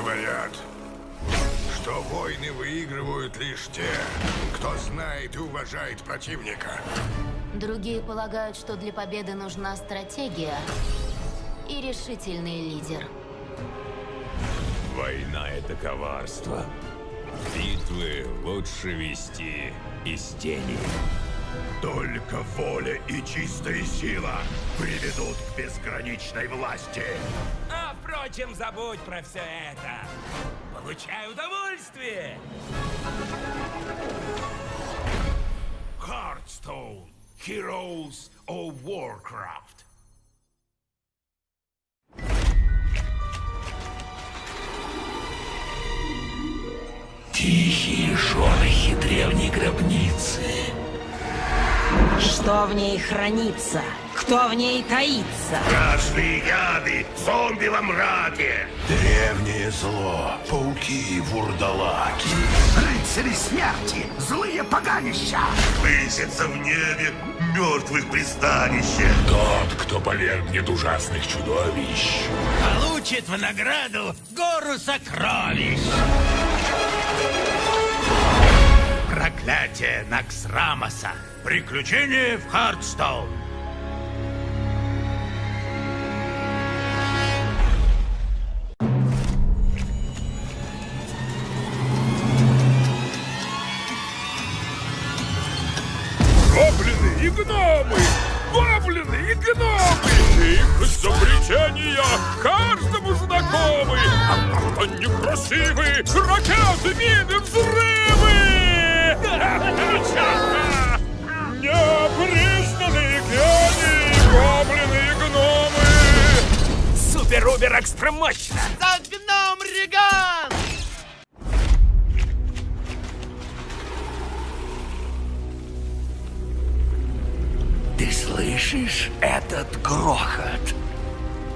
Говорят, что войны выигрывают лишь те, кто знает и уважает противника. Другие полагают, что для победы нужна стратегия и решительный лидер. Война — это коварство. Битвы лучше вести из тени. Только воля и чистая сила приведут к безграничной власти. Впрочем, забудь про все это. Получай удовольствие. Hearthstone. Heroes of Warcraft. Тихие шорохи древней гробницы. Что в ней хранится? Кто в ней таится? Страшные яды, зомби во мраке. Древнее зло, пауки и вурдалаки. Рыцари смерти, злые поганища. Высятся в небе мертвых пристанище. Тот, кто повергнет ужасных чудовищ. Получит в награду гору сокровищ. Проклятие Наксрамоса. Приключение в Хардстоун. Гоблины и гномы! Гоблины и гномы! Их изобретения каждому знакомы! Они красивы! Ракеты, мины, взрывы! Супер-убер экстра мощно. За гном Реган! Ты слышишь этот грохот?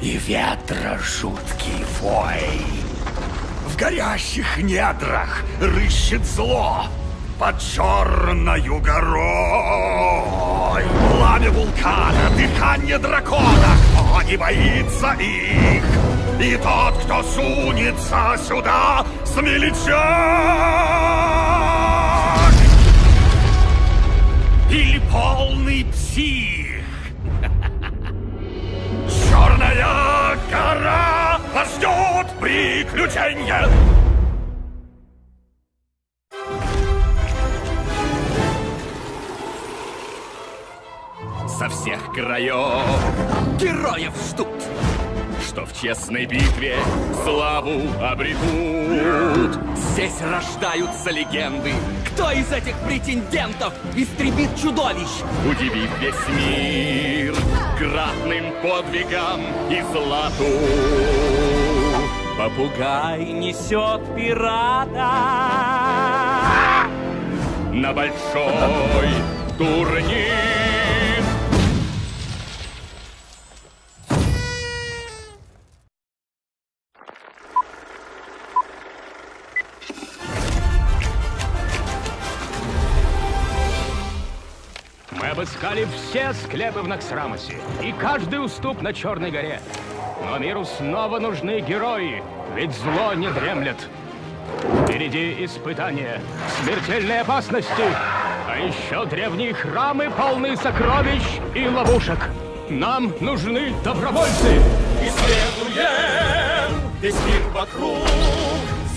И ветра жуткий вой. В горящих недрах рыщет зло под черною горой. Пламя вулкана, дыхание дракона, не боится их? И тот, кто сунется сюда, смелечак! Или полный псих? Черная гора ждет приключения! Со всех краев героев ждут, что в честной битве славу обретут. Здесь рождаются легенды. Кто из этих претендентов истребит чудовищ? Удивив весь мир кратным подвигам и злату. Попугай несет пирата на большой турнир. Обыскали все склепы в Наксрамосе и каждый уступ на Черной горе. Но миру снова нужны герои, ведь зло не дремлет. Впереди испытания, смертельные опасности, а еще древние храмы полны сокровищ и ловушек. Нам нужны добровольцы. Исследуем весь мир вокруг,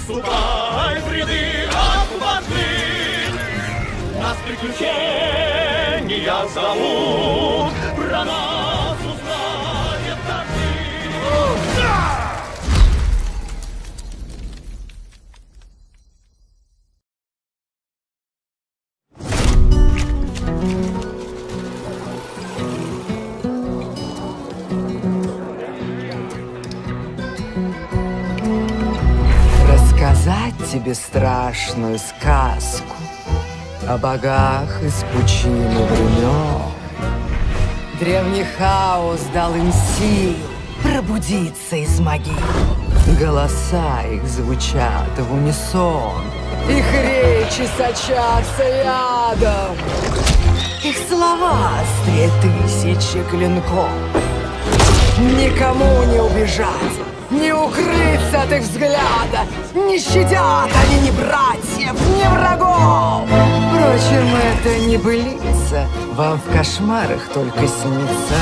Ступай в ряды отважных. Нас приключения зовут, Про нас узнает каждый. Рассказать тебе страшную сказку О богах из пучины времен. Древний хаос дал им сил Пробудиться из могил. Голоса их звучат в унисон Их речи сочатся ядом Их слова острее тысячи клинков Никому не убежать, не укрыться от их взгляда. Не щадят они ни братьев, ни врагов. Впрочем, это не былица. Вам в кошмарах только снится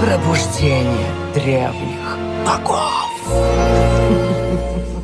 пробуждение древних богов.